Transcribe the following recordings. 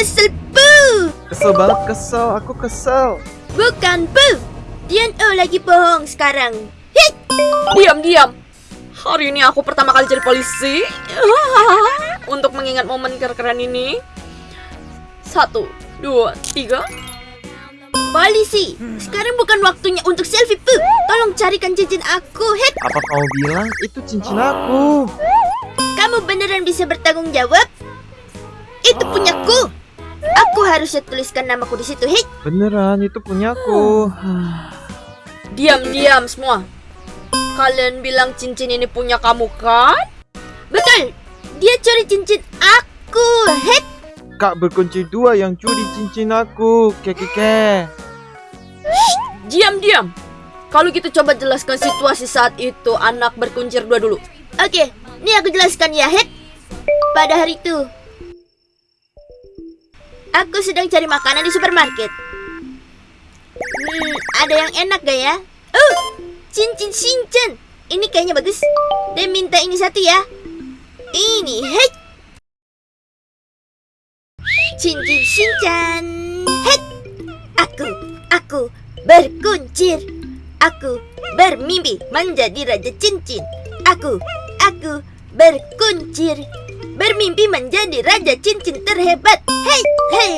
kesel pu. Kesel banget kesel, aku kesel. Bukan pu. Dian oh lagi bohong sekarang. Hei, Diam, diam. Hari ini aku pertama kali jadi polisi. Untuk mengingat momen keren ini. Satu, dua, tiga. polisi. Sekarang bukan waktunya untuk selfie pu. Tolong carikan cincin aku. Hei, Apa kamu bilang itu cincin aku? kamu beneran bisa bertanggung jawab? Itu punyaku. Aku harusnya tuliskan namaku di situ. Hei, Beneran itu punyaku. Diam, diam semua. Kalian bilang cincin ini punya kamu kan? betul. Dia curi cincin aku. Hei, Kak berkunci dua yang curi cincin aku. Kekeke. Diam, diam. Kalau gitu coba jelaskan situasi saat itu anak berkuncir dua dulu. Oke, ini aku jelaskan ya, Het. Pada hari itu, aku sedang cari makanan di supermarket. Hmm, ada yang enak gak ya? Oh, cincin cincin. Ini kayaknya bagus. Dan minta ini satu ya. Ini, het. Cincin cincin. Het. Aku, aku berkuncir. Aku bermimpi menjadi raja cincin. Aku, aku berkuncir. Bermimpi menjadi raja cincin terhebat. Hei, hei.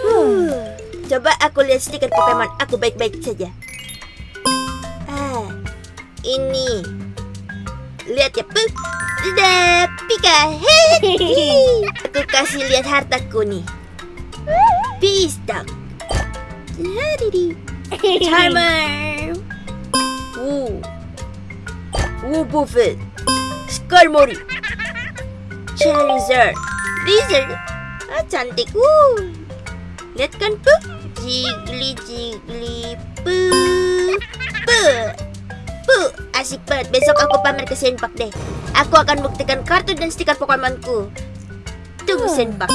Huh. Coba aku lihat stiker Pokemon aku baik-baik saja. Ah, ini. Lihat ya, Pu. Sudah, Pika. Hei. Aku kasih lihat hartaku nih. Pistak. Ladidi. Charmer. Uh. Uh, Buffet. Skarmory. Charizard. Lizard. Ah, cantik. Uh. Lihat kan, Pu? Jiggly, jiggly, pu. Pu. Pu. Asik banget. Besok aku pamer ke Senpak deh. Aku akan buktikan kartu dan stiker Pokemonku. Tunggu Senpak.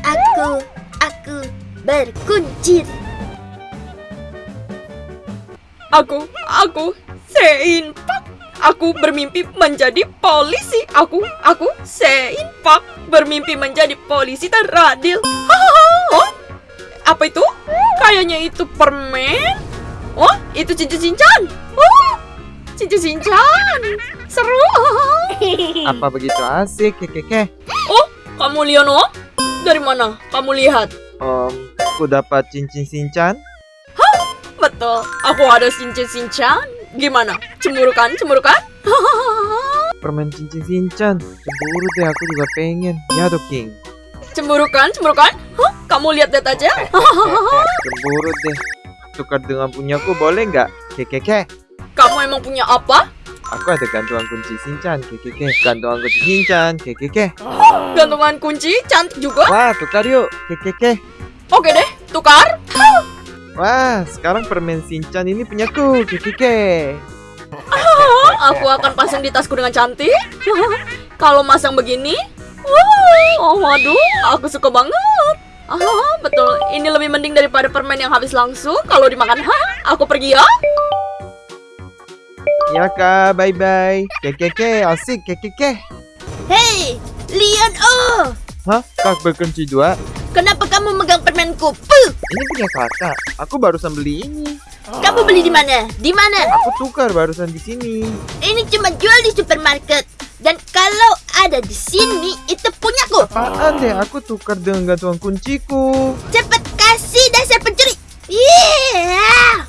Aku, aku berkuncir. Aku, aku, Seinpak. Aku bermimpi menjadi polisi. Aku, aku, Seinpak. Bermimpi menjadi polisi teradil. Oh, apa itu? Kayaknya itu permen. Oh, itu cincin-cincan. Oh, cincin-cincan. Seru. Apa begitu asik, Kekeke? Oh, kamu Liono? Dari mana kamu lihat? Om, aku dapat cincin sincan. Betul, aku ada cincin-cincan. Gimana? Cemburu kan? Cemburu kan? Permen cincin sincan. Cemburu deh, aku juga pengen. Ya, King. Cemburu kan? Cemburu kan? Hah? Kamu lihat-lihat aja. Cemburu deh. Tukar dengan punyaku boleh nggak? Kekeke. Kamu emang punya apa? Aku ada gantungan kunci sincan, kekeke. Gantungan kunci sincan, kekeke. Gantungan kunci cantik juga. Wah, tukar yuk, kekeke. Oke deh, tukar. Wah, sekarang permen sincan ini punyaku, kekeke. Hah, Aku akan pasang di tasku dengan cantik. Kalau masang begini, wow, waduh, aku suka banget. Ah, betul. Ini lebih mending daripada permen yang habis langsung. Kalau dimakan, hah, aku pergi ya. Ya kak, bye-bye. Kekeke, asik, kekeke. Hei, Leon Oh, Hah? Kak berkunci dua? kenapa kamu megang permenku? Puh, Ini punya kakak. Aku barusan beli ini. kamu beli di mana? Di mana? Aku tukar barusan di sini. Ini cuma jual di supermarket. Dan kalau ada di sini, itu punyaku. Apaan deh? Aku tukar dengan gantungan kunciku. Cepat kasih dasar pencuri. Yeah.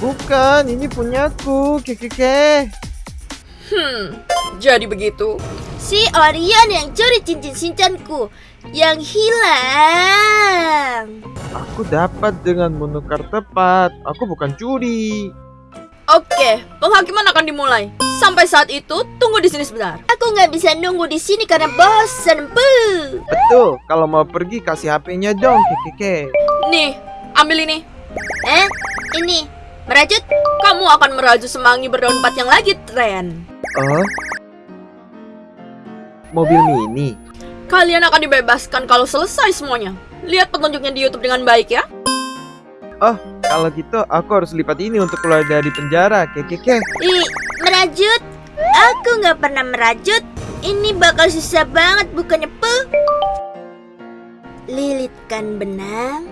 Bukan, ini punyaku, kekeke. Hmm, jadi begitu. Si Orion yang curi cincin sincanku yang hilang. Aku dapat dengan menukar tepat. Aku bukan curi. Oke, penghakiman akan dimulai. Sampai saat itu, tunggu di sini sebentar. Aku nggak bisa nunggu di sini karena bosan. Puh. Betul, kalau mau pergi kasih HP-nya dong, kekeke. Nih, ambil ini. Eh, ini merajut. Kamu akan meraju semanggi berdaun empat yang lagi tren. Oh? Mobil mini. Kalian akan dibebaskan kalau selesai semuanya. Lihat petunjuknya di YouTube dengan baik ya. Oh, kalau gitu aku harus lipat ini untuk keluar dari penjara, kekeke. Ih, merajut. Aku nggak pernah merajut. Ini bakal susah banget bukannya puh. Lilitkan benang.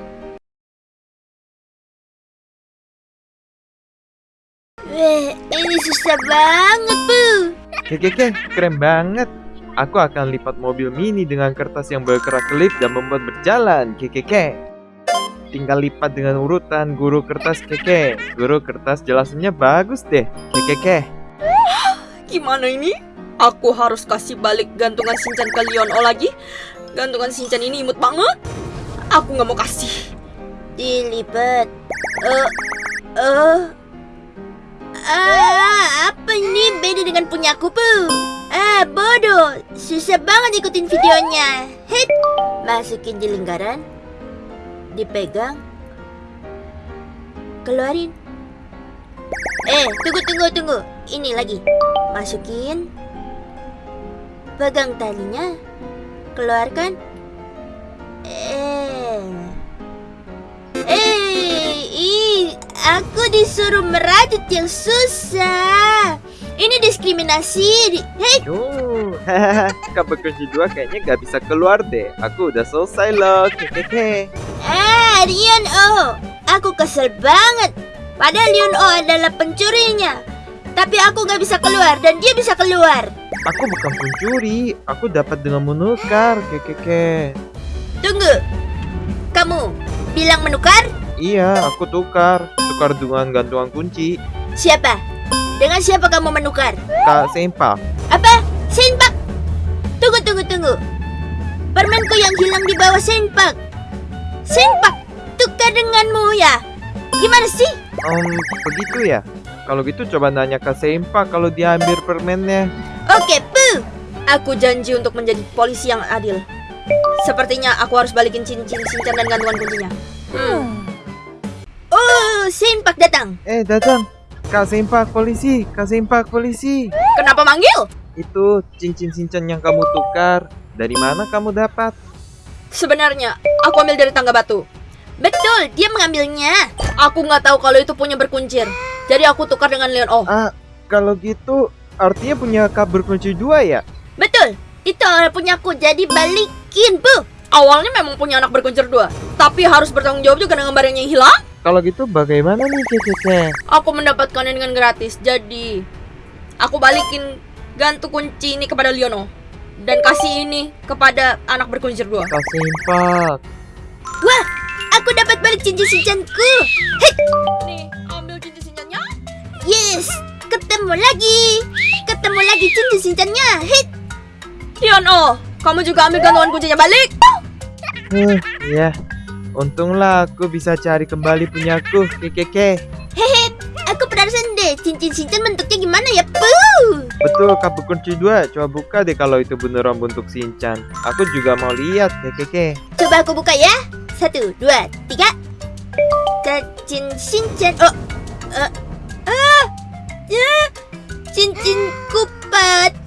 Weh, ini susah banget, Bu. Keke, keren banget. Aku akan lipat mobil mini dengan kertas yang bergerak kelip dan membuat berjalan. Keke. Tinggal lipat dengan urutan guru kertas keke. Guru kertas jelasannya bagus deh. Keke. Gimana ini? Aku harus kasih balik gantungan Shinchan ke O lagi. Gantungan Shinchan ini imut banget. Aku nggak mau kasih. Dilipat. Eh, eh. Ah, apa ini beda dengan punyaku, Bu? Ah, bodoh. Susah banget ikutin videonya. Hit. Masukin di lingkaran. Dipegang. Keluarin. Eh, tunggu, tunggu, tunggu. Ini lagi. Masukin. Pegang talinya. Keluarkan. Eh. Eh, ih, aku disuruh merajut yang susah. Ini diskriminasi. Hei, kabel kunci dua kayaknya gak bisa keluar deh. Aku udah selesai loh. Keke. ah, Rion O. Aku kesel banget. Padahal Rion O adalah pencurinya. Tapi aku gak bisa keluar dan dia bisa keluar. Aku bukan pencuri. Aku dapat dengan menukar. Keke. Tunggu. Kamu bilang menukar? Iya, aku tukar. Tukar dengan gantungan kunci. Siapa? Dengan siapa kamu menukar? Kak Sempa. Apa? Senpak? Tunggu, tunggu, tunggu. Permenku yang hilang di bawah Senpak. Senpak, tukar denganmu ya. Gimana sih? Um, begitu ya? Kalau gitu coba nanya ke Sempa kalau dia ambil permennya. Oke, pu. Aku janji untuk menjadi polisi yang adil. Sepertinya aku harus balikin cincin Shinchan dan gantungan kuncinya. Hmm. Oh, Senpak datang. Eh, datang. Kak Sempa polisi, Kak Sempa polisi. Kenapa manggil? Itu cincin cincin yang kamu tukar. Dari mana kamu dapat? Sebenarnya aku ambil dari tangga batu. Betul, dia mengambilnya. Aku nggak tahu kalau itu punya berkuncir. Jadi aku tukar dengan Leon Oh. Ah, kalau gitu artinya punya kabel kunci dua ya? Betul, itu punyaku. Jadi balikin, bu. Awalnya memang punya anak berkuncir dua, tapi harus bertanggung jawab juga dengan barangnya yang hilang. Kalau gitu bagaimana nih Keke? Aku mendapatkannya dengan gratis, jadi aku balikin gantung kunci ini kepada Leono dan kasih ini kepada anak berkuncir dua. Kak Sempa. Wah, aku dapat balik cincin cincanku. Nih, ambil cincin cincinnya. Yes, ketemu lagi. Ketemu lagi cincin cincannya. Hit. Leono, kamu juga ambil gantungan kuncinya balik. Huh, ya. Untunglah aku bisa cari kembali punyaku, Keke. Hehe, aku penasaran deh cincin cincin bentuknya gimana ya, bu? Betul, kabel kunci dua. Coba buka deh kalau itu beneran bentuk Shinchan. Aku juga mau lihat, Keke. Coba aku buka ya. Satu, dua, tiga. Cincin cincin. Oh, ah, ya, cincinku patah.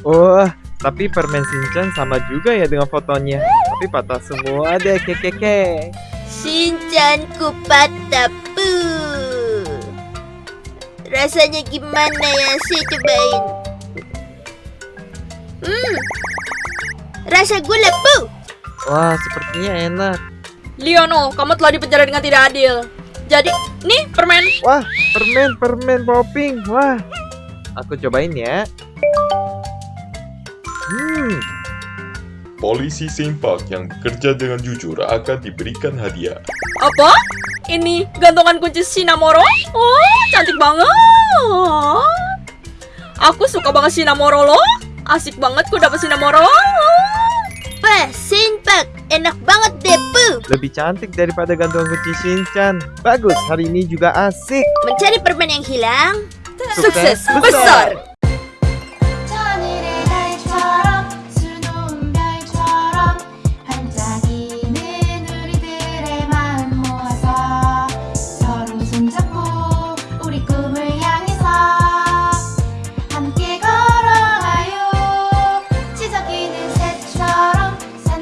Oh, tapi permen Shinchan sama juga ya dengan fotonya. Tapi patah semua deh, Keke. Shinchanku patah, bu. Rasanya gimana ya? Saya cobain. Hmm, rasa gula, bu. Wah, sepertinya enak. Leono, kamu telah dipenjara dengan tidak adil. Jadi, nih permen. Wah, permen, permen popping. Wah, aku cobain ya. Hmm, Polisi Sempak yang bekerja dengan jujur akan diberikan hadiah. Apa? Ini gantungan kunci Shinamoro? Oh, cantik banget. Aku suka banget Shinamoro loh. Asik banget ku dapet Shinamoro. Wah, Senpak, enak banget deh, bu. lebih cantik daripada gantungan kunci Shinchan. Bagus, hari ini juga asik. Mencari permen yang hilang. Sukses besar.